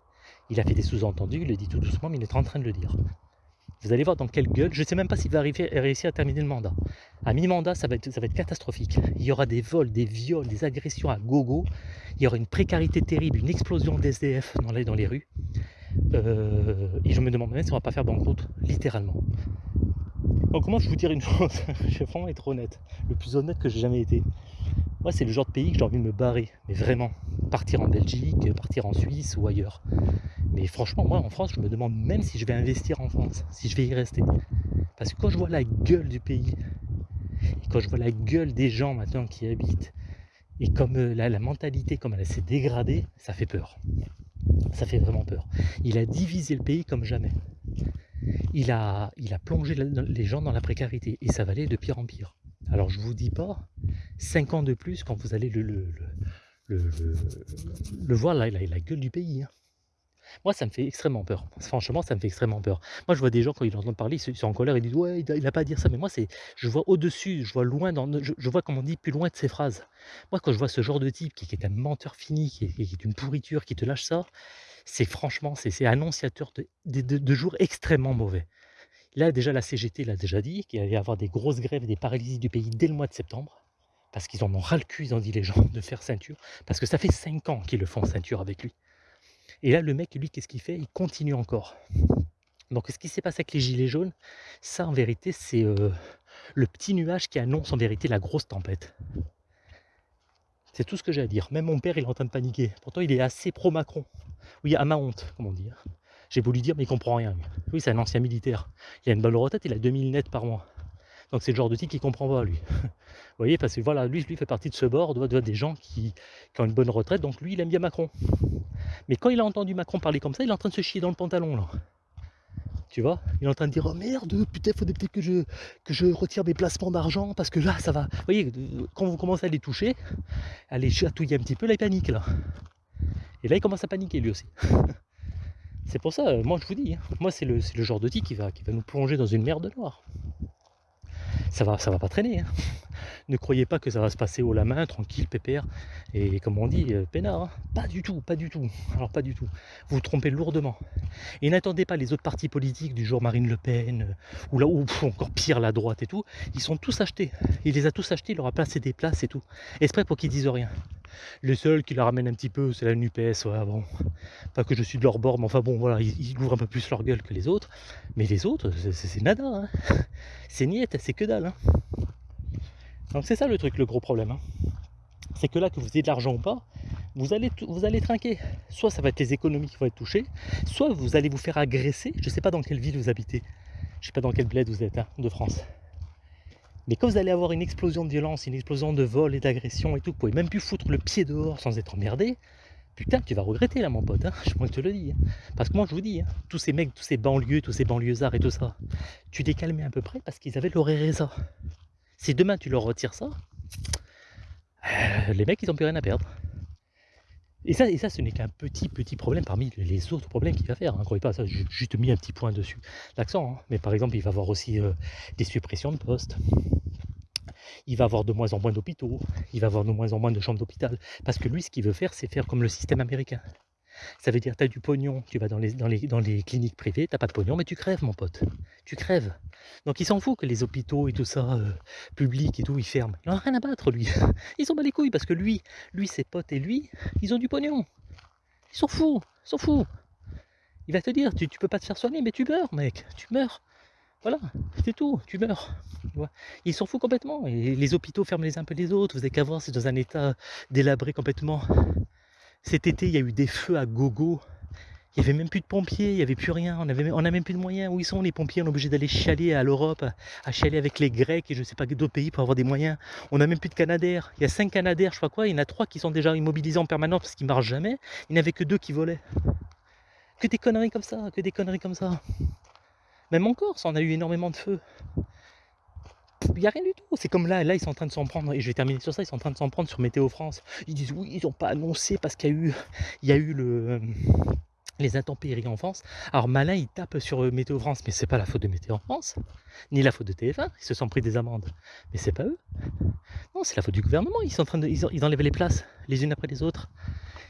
Il a fait des sous-entendus, il le dit tout doucement, mais il est en train de le dire. Vous allez voir dans quelle gueule. Je ne sais même pas s'il va arriver, réussir à terminer le mandat. À mi-mandat, ça, va être, catastrophique. Il y aura des vols, des viols, des agressions à gogo. Il y aura une précarité terrible, une explosion d'SDF dans les, rues. Euh, et je me demande même si on va pas faire banqueroute, littéralement. Donc comment je vous dire une [LAUGHS] chose? Je vais vraiment être honnête. Le plus honnête que j'ai jamais été. Moi, c'est le genre de pays que j'ai envie de me barrer. Mais vraiment. Partir en Belgique, partir en Suisse ou ailleurs. Mais franchement, moi, en France, je me demande même si je vais investir en France. Si je vais y rester. Parce que quand je vois la gueule du pays, et quand je vois la gueule des gens maintenant qui habitent, et comme euh, la, la mentalité, comme elle s'est dégradée, ça fait peur. Ça fait vraiment peur. Il a divisé le pays comme jamais. Il a, il a plongé les gens dans la précarité et ça va aller de pire en pire. Alors je vous dis pas, 5 ans de plus quand vous allez le, le, le, le voir, là, la, la gueule du pays. Hein. Moi, ça me fait extrêmement peur. Franchement, ça me fait extrêmement peur. Moi, je vois des gens, quand ils entendent parler, ils sont en colère, ils disent Ouais, il n'a pas à dire ça. Mais moi, je vois au-dessus, je vois loin, dans, je, vois, comme on dit, plus loin de ces phrases. Moi, quand je vois ce genre de type qui, est un menteur fini, qui est, une pourriture, qui te lâche ça, c'est franchement, c'est annonciateur de, de jours extrêmement mauvais. Là, déjà, la CGT l'a déjà dit, qu'il allait y avoir des grosses grèves, des paralysies du pays dès le mois de septembre. Parce qu'ils en ont ras le cul, ils ont dit les gens, [LAUGHS] de faire ceinture. Parce que ça fait 5 ans qu'ils le font ceinture avec lui. Et là, le mec, lui, qu'est-ce qu'il fait? Il continue encore. Donc, ce qui s'est passé avec les gilets jaunes, ça, en vérité, c'est euh, le petit nuage qui annonce en vérité la grosse tempête. C'est tout ce que j'ai à dire. Même mon père, il est en train de paniquer. Pourtant, il est assez pro-Macron. Oui, à ma honte, comme on dit. J'ai voulu dire, mais il comprend rien. Oui, c'est un ancien militaire. Il a une bonne retraite, il a 2000 nets par mois. Donc c'est le genre de type qui comprend pas, lui. [LAUGHS] Vous voyez, parce que voilà, lui, lui fait partie de ce bord, doit des gens qui, qui, ont une bonne retraite, donc lui, il aime bien Macron. Mais quand il a entendu Macron parler comme ça, il est en train de se chier dans le pantalon, là. Tu vois Il est en train de dire Oh merde, putain, faudrait peut-être que je, que je retire mes placements d'argent parce que là, ça va. Vous voyez, quand vous commencez à les toucher, à les chatouiller un petit peu, là, il panique, là. Et là, il commence à paniquer, lui aussi. [LAUGHS] C'est pour ça, moi, je vous dis, hein, moi, c'est le, genre de qui va, qui va nous plonger dans une merde noire ça va, ça va pas traîner. Hein. Ne croyez pas que ça va se passer haut la main, tranquille, pépère, et comme on dit, euh, peinard. Hein. Pas du tout, pas du tout. Alors pas du tout. Vous vous trompez lourdement. Et n'attendez pas les autres partis politiques du genre Marine Le Pen, euh, ou là, ou encore pire la droite et tout. Ils sont tous achetés. Il les a tous achetés, il leur a placé des places et tout. Esprit pour qu'ils disent rien. Le seul qui la ramène un petit peu, c'est la. Ouais, bon. Pas que je suis de leur bord, mais enfin bon, voilà, ils, ouvrent un peu plus leur gueule que les autres. Mais les autres, c'est nada. Hein. [LAUGHS] C'est niette, c'est que dalle. Hein. Donc c'est ça le truc, le gros problème. Hein. C'est que là, que vous ayez de l'argent ou pas, vous allez, vous allez trinquer. Soit ça va être les économies qui vont être touchées, soit vous allez vous faire agresser. Je ne sais pas dans quelle ville vous habitez. Je ne sais pas dans quel bled vous êtes de France. Mais quand vous allez avoir une explosion de violence, une explosion de vol et d'agression et tout, vous pouvez même plus foutre le pied dehors sans être emmerdé, putain, tu vas regretter là, mon pote. Hein [LAUGHS] je te le dis. Hein. Parce que moi, je vous dis, hein, tous ces mecs, tous ces banlieues, tous ces banlieusards et tout ça, tu les calmais à peu près parce qu'ils avaient ça. Si demain tu leur retires ça, euh, les mecs, ils n'ont plus rien à perdre. Et ça, ce n'est qu'un petit, petit problème parmi les autres problèmes qu'il va faire. Hein. Croyez pas, ça, j'ai juste mis un petit point dessus, l'accent. Mais par exemple, il va avoir aussi euh, des suppressions de postes il va avoir de moins en moins d'hôpitaux, il va avoir de moins en moins de chambres d'hôpital. Parce que lui, ce qu'il veut faire, c'est faire comme le système américain. Ça veut dire, tu as du pognon, tu vas dans les, cliniques privées, tu pas de pognon, mais tu crèves, mon pote. Tu crèves. Donc il s'en fout que les hôpitaux et tout ça, euh, publics et tout, ils ferment. Il n'en a rien à battre, lui. [LAUGHS] Ils s'en bat les couilles parce que lui, lui, ses potes et lui, ils ont du pognon. Ils s'en foutent, ils s'en foutent. Il va te dire, tu, tu peux pas te faire soigner, mais tu meurs, mec, tu meurs. Voilà, c'est tout, tu meurs. Ils s'en foutent complètement. Les hôpitaux ferment les uns peu les autres. Vous avez qu'à voir, c'est dans un état délabré complètement. Cet été, il y a eu des feux à gogo. Il n'y avait même plus de pompiers, il n'y avait plus rien, on n'a même plus de moyens. Où ils sont les pompiers? On est obligé d'aller chialer à l'Europe, à chialer avec les Grecs et je ne sais pas d'autres pays pour avoir des moyens. On n'a même plus de Canadaires. Il y a cinq Canadaires, je crois quoi. Il y en a trois qui sont déjà immobilisés en permanence parce qu'ils ne marchent jamais. Il n'y avait que deux qui volaient. Que des conneries comme ça, que des conneries comme ça. Même en Corse, on a eu énormément de feux. Il n'y a rien du tout. C'est comme là, là, ils sont en train de s'en prendre, et je vais terminer sur ça, ils sont en train de s'en prendre sur Météo France. Ils disent oui, ils n'ont pas annoncé parce qu'il y a eu, il y a eu le, les intempéries en France. Alors malin, ils tapent sur euh, Météo France, mais c'est pas la faute de Météo France, ni la faute de TF1, ils se sont pris des amendes. Mais c'est pas eux. Non, c'est la faute du gouvernement. Ils sont en train de, ils enlèvent les places, les unes après les autres.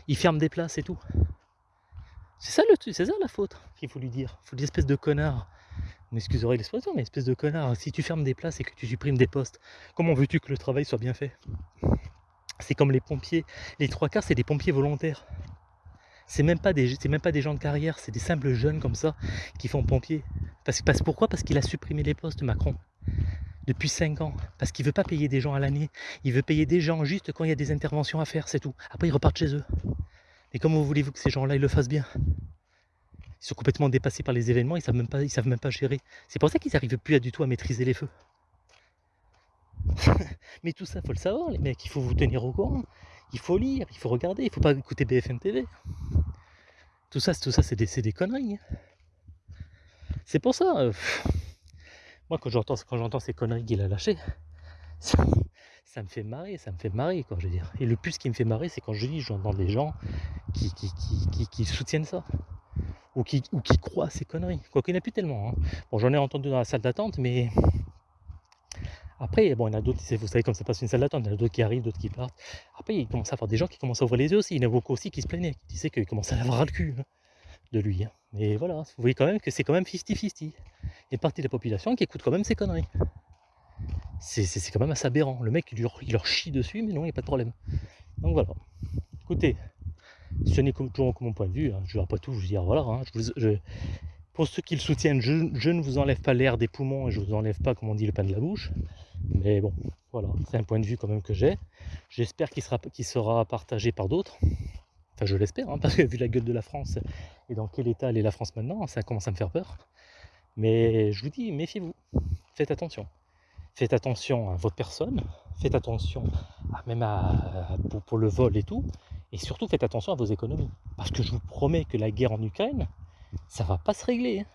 Ils ferment des places et tout. C'est ça, le, c'est ça la faute qu'il faut lui dire. Il faut l'espèce de connard m'excuserez l'expression, mais espèce de connard, si tu fermes des places et que tu supprimes des postes, comment veux-tu que le travail soit bien fait? C'est comme les pompiers, les trois quarts c'est des pompiers volontaires. C'est même pas même pas des gens de carrière, c'est des simples jeunes comme ça qui font pompier. Parce, parce pourquoi? Parce qu'il a supprimé les postes Macron depuis 5 ans, parce qu'il veut pas payer des gens à l'année, il veut payer des gens juste quand il y a des interventions à faire, c'est tout. Après ils repartent chez eux. Et comment voulez-vous que ces gens-là ils le fassent bien? Ils sont complètement dépassés par les événements, ils savent même pas, ils savent même pas gérer. C'est pour ça qu'ils n'arrivent plus du tout à maîtriser les feux. [LAUGHS] Mais tout ça, faut le savoir, les mecs. Il faut vous tenir au courant. Il faut lire, il faut regarder. Il faut pas écouter BFM TV. Tout ça, tout ça, c'est des, conneries. Hein. C'est pour ça. Euh, moi, quand j'entends quand j'entends ces conneries qu'il a lâchées, ça, me fait marrer, ça me fait marrer, quoi, je veux dire. Et le plus qui me fait marrer, c'est quand je lis, j'entends des gens qui soutiennent ça ou qui, ou qui croient à ces conneries. Quoi qu'il n'y en a plus tellement. Hein. Bon, j'en ai entendu dans la salle d'attente, mais après, bon, il y en a d'autres, vous savez comme ça passe une salle d'attente, il y en a d'autres qui arrivent, d'autres qui partent. Après, il commence à avoir des gens qui commencent à ouvrir les yeux aussi. Il y en a beaucoup aussi qui se plaignaient, qui disaient qu'ils commençaient à avoir le cul hein, de lui. Hein. Mais voilà, vous voyez quand même que c'est quand même 50-50. Il y a partie de la population qui écoute quand même ces conneries. C'est quand même assez aberrant. Le mec, il leur, il leur chie dessus, mais non, il n'y a pas de problème. Donc voilà. Écoutez, ce n'est toujours que mon point de vue, hein. je ne vais pas tout vous dire, voilà, hein. pour ceux qui le soutiennent, je, ne vous enlève pas l'air des poumons et je ne vous enlève pas, comme on dit, le pain de la bouche, mais bon, voilà, c'est un point de vue quand même que j'ai, j'espère qu'il sera, sera partagé par d'autres, enfin je l'espère, hein, parce que vu la gueule de la France et dans quel état elle est la France maintenant, ça commence à me faire peur, mais je vous dis, méfiez-vous, faites attention, faites attention à votre personne, faites attention même à, pour le vol et tout, et surtout, faites attention à vos économies. Parce que je vous promets que la guerre en Ukraine, ça va pas se régler. Hein.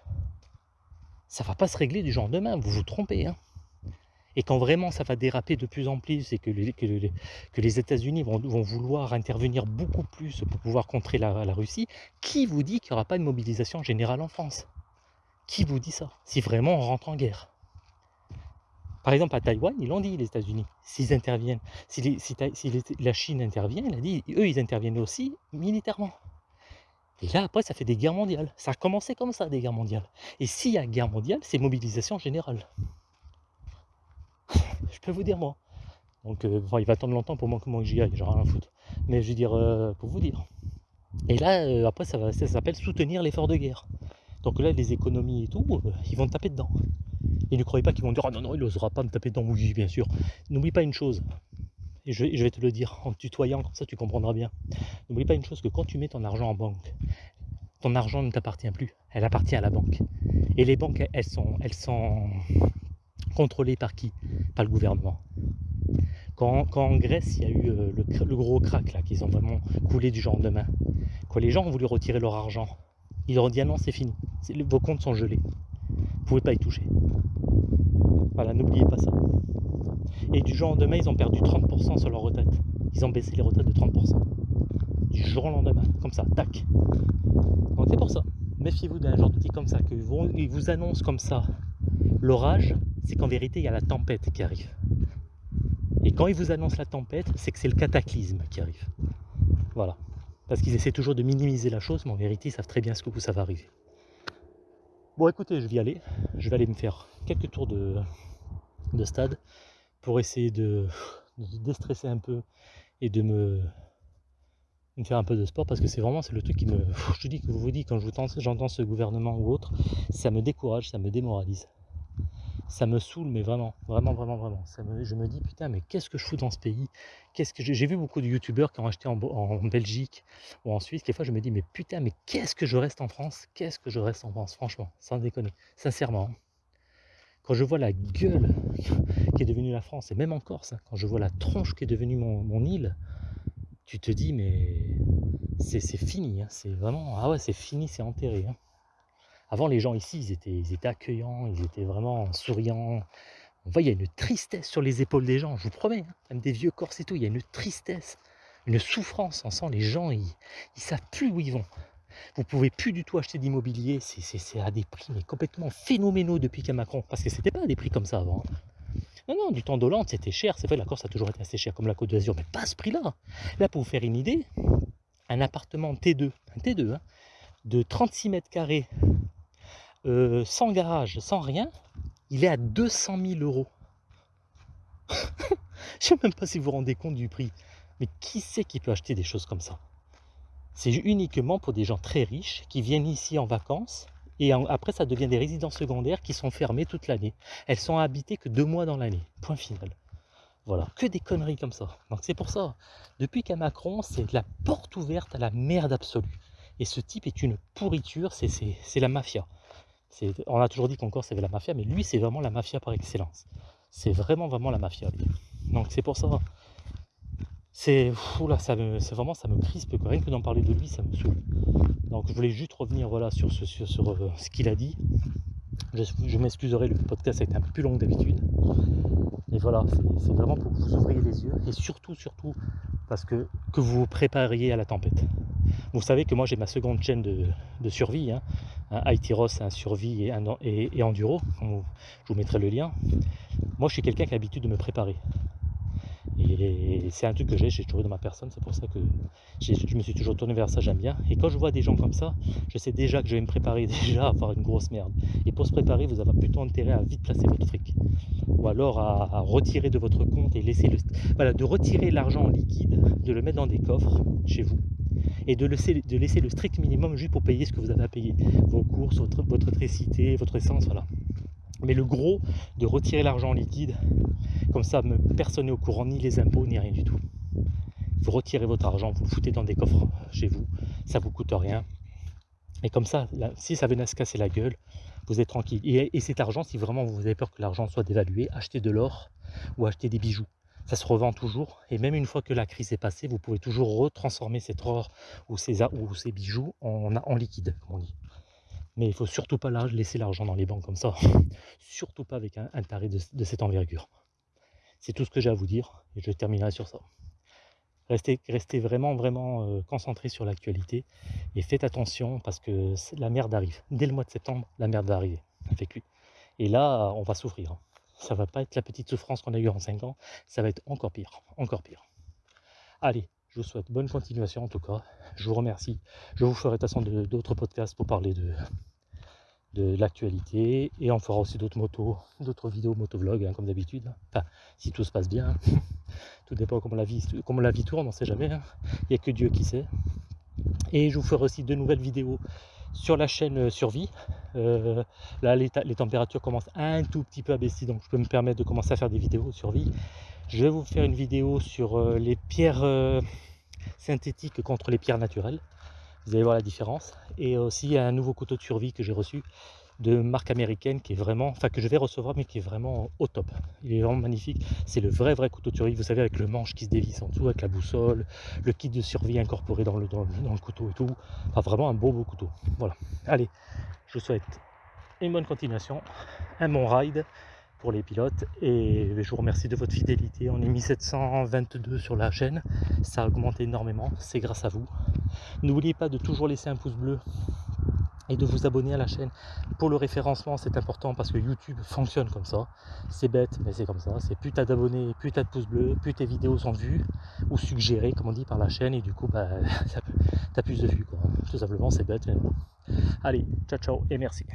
Ça va pas se régler du jour au lendemain, vous vous trompez. Hein. Et quand vraiment ça va déraper de plus en plus et que les, États-Unis vont, vouloir intervenir beaucoup plus pour pouvoir contrer la, la Russie, qui vous dit qu'il n'y aura pas de mobilisation générale en France? Qui vous dit ça? Si vraiment on rentre en guerre par exemple, à Taïwan, ils l'ont dit, les États-Unis, s'ils interviennent, si, la Chine intervient, il a dit, eux, ils interviennent aussi militairement. Et là, après, ça fait des guerres mondiales. Ça a commencé comme ça, des guerres mondiales. Et s'il y a guerre mondiale, c'est mobilisation générale. [LAUGHS] je peux vous dire, moi. Donc, euh, il va attendre longtemps pour moi que j'y aille, j'ai rien à foutre. Mais je veux dire, euh, pour vous dire. Et là, euh, après, ça s'appelle soutenir l'effort de guerre. Donc là, les économies et tout, ils vont taper dedans. Et ne croyez pas qu'ils vont dire, ah non, non, il n'osera pas me taper dans oui, bien sûr. N'oublie pas une chose, et je, vais te le dire en tutoyant, comme ça tu comprendras bien. N'oublie pas une chose, que quand tu mets ton argent en banque, ton argent ne t'appartient plus, elle appartient à la banque. Et les banques, elles sont, elles sont contrôlées par qui? Par le gouvernement. Quand, en Grèce, il y a eu euh, le, gros crack, là, qu'ils ont vraiment coulé du jour au lendemain, Quand les gens ont voulu retirer leur argent, ils leur ont dit ah non c'est fini, vos comptes sont gelés, vous pouvez pas y toucher. Voilà, n'oubliez pas ça. Et du jour au lendemain, ils ont perdu 30% sur leur retraite. Ils ont baissé les retraites de 30%. Du jour au lendemain, comme ça, tac. Donc c'est pour ça. Méfiez-vous d'un genre d'outil comme ça, qu'ils vous, vous annoncent comme ça l'orage, c'est qu'en vérité, il y a la tempête qui arrive. Et quand ils vous annoncent la tempête, c'est que c'est le cataclysme qui arrive. Voilà. Parce qu'ils essaient toujours de minimiser la chose, mais en vérité, ils savent très bien ce que vous, ça va arriver. Bon, écoutez, je vais y aller. Je vais aller me faire quelques tours de, de stade pour essayer de, déstresser un peu et de me, faire un peu de sport parce que c'est vraiment c'est le truc qui me. Je dis que vous vous dites quand j'entends ce gouvernement ou autre, ça me décourage, ça me démoralise ça me saoule, mais vraiment, vraiment, vraiment, vraiment. Je me dis, putain, mais qu'est-ce que je fous dans ce pays? J'ai vu beaucoup de youtubeurs qui ont acheté en, Belgique ou en Suisse. Des fois, je me dis, mais putain, mais qu'est-ce que je reste en France? Qu'est-ce que je reste en France? Franchement, sans déconner, sincèrement. Quand je vois la gueule qui est devenue la France, et même en Corse, quand je vois la tronche qui est devenue mon, île, tu te dis, mais c'est fini. Hein. c'est vraiment, ah ouais, c'est fini, c'est enterré. Hein. Avant, les gens ici, ils étaient, ils étaient accueillants, ils étaient vraiment souriants. On voit, il y a une tristesse sur les épaules des gens, je vous promets, hein. même des vieux corses et tout, il y a une tristesse, une souffrance. On sent les gens, ils ne savent plus où ils vont. Vous pouvez plus du tout acheter d'immobilier, c'est à des prix complètement phénoménaux depuis qu'à Macron, parce que c'était pas à des prix comme ça avant. Hein. Non, non, du temps d'Hollande, c'était cher. C'est vrai, la Corse a toujours été assez cher, comme la Côte d'Azur, mais pas à ce prix-là. Là, pour vous faire une idée, un appartement T2, un T2, hein, de 36 mètres carrés euh, sans garage, sans rien, il est à 200 000 euros. [LAUGHS] Je ne sais même pas si vous vous rendez compte du prix. Mais qui c'est qui peut acheter des choses comme ça? C'est uniquement pour des gens très riches qui viennent ici en vacances et après ça devient des résidences secondaires qui sont fermées toute l'année. Elles sont habitées que deux mois dans l'année. Point final. Voilà, que des conneries comme ça. Donc c'est pour ça, depuis qu'à Macron, c'est la porte ouverte à la merde absolue. Et ce type est une pourriture, c'est la mafia on a toujours dit qu'en Corse, c'est la mafia, mais lui, c'est vraiment la mafia par excellence. C'est vraiment, vraiment la mafia, Donc, c'est pour ça. C'est ça vraiment, ça me crispe. Rien que d'en parler de lui, ça me saoule. Donc, je voulais juste revenir voilà, sur, ce, sur, euh, ce qu'il a dit. Je, m'excuserai, le podcast a été un peu plus long d'habitude. Mais voilà, c'est vraiment pour que vous ouvriez les yeux. Et surtout, surtout, parce que, vous vous prépariez à la tempête. Vous savez que moi j'ai ma seconde chaîne de, survie, hein. un IT Ross, un survie et, et, enduro, je vous mettrai le lien. Moi je suis quelqu'un qui a l'habitude de me préparer. Et c'est un truc que j'ai, j'ai toujours dans ma personne, c'est pour ça que je me suis toujours tourné vers ça, j'aime bien. Et quand je vois des gens comme ça, je sais déjà que je vais me préparer [LAUGHS] déjà à faire une grosse merde. Et pour se préparer, vous avez plutôt intérêt à vite placer votre fric. Ou alors à, retirer de votre compte et laisser le... Voilà, de retirer l'argent en liquide, de le mettre dans des coffres chez vous et de laisser, le strict minimum juste pour payer ce que vous avez à payer. Vos courses, votre, votre votre essence, voilà. Mais le gros, de retirer l'argent en liquide, comme ça, personne n'est au courant, ni les impôts, ni rien du tout. Vous retirez votre argent, vous le foutez dans des coffres chez vous, ça vous coûte rien. Et comme ça, si ça venait à se casser la gueule, vous êtes tranquille. Et, cet argent, si vraiment vous avez peur que l'argent soit dévalué, achetez de l'or ou achetez des bijoux. Ça se revend toujours. Et même une fois que la crise est passée, vous pouvez toujours retransformer cet or ou ces, ou ces bijoux en liquide, comme on dit. Mais il ne faut surtout pas laisser l'argent dans les banques comme ça. [LAUGHS] surtout pas avec un, taré de cette envergure. C'est tout ce que j'ai à vous dire et je terminerai sur ça. Restez, restez vraiment, vraiment euh, concentré sur l'actualité et faites attention parce que la merde arrive. Dès le mois de septembre, la merde va arriver avec lui. Et là, on va souffrir. Ça va pas être la petite souffrance qu'on a eue en 5 ans, ça va être encore pire, encore pire. Allez, je vous souhaite bonne continuation en tout cas. Je vous remercie. Je vous ferai de toute façon d'autres podcasts pour parler de, l'actualité et on fera aussi d'autres motos, d'autres vidéos motovlog hein, comme d'habitude. Enfin, si tout se passe bien, [LAUGHS] tout dépend comment la vie, comment la vie tourne, on ne sait jamais. Hein. Il n'y a que Dieu qui sait. Et je vous ferai aussi de nouvelles vidéos sur la chaîne euh, Survie. Euh, là, les, températures commencent un tout petit peu à baisser, donc je peux me permettre de commencer à faire des vidéos Survie. Je vais vous faire une vidéo sur euh, les pierres synthétiques contre les pierres naturelles. Vous allez voir la différence. Et aussi un nouveau couteau de survie que j'ai reçu de marque américaine qui est vraiment, enfin que je vais recevoir mais qui est vraiment au top. Il est vraiment magnifique. C'est le vrai vrai couteau tuerie, vous savez avec le manche qui se dévisse en dessous, avec la boussole, le kit de survie incorporé dans le, dans, le couteau et tout. Enfin vraiment un beau beau couteau. Voilà. Allez, je vous souhaite une bonne continuation, un bon ride les pilotes et je vous remercie de votre fidélité. On est mis 722 sur la chaîne, ça a augmenté énormément, c'est grâce à vous. N'oubliez pas de toujours laisser un pouce bleu et de vous abonner à la chaîne. Pour le référencement, c'est important parce que YouTube fonctionne comme ça. C'est bête, mais c'est comme ça. C'est plus t'as d'abonnés, plus t'as de pouces bleus, plus tes vidéos sont vues ou suggérées, comme on dit, par la chaîne. Et du coup, bah, [LAUGHS] t'as plus de vues. Quoi. Tout simplement, c'est bête. Allez, ciao ciao et merci.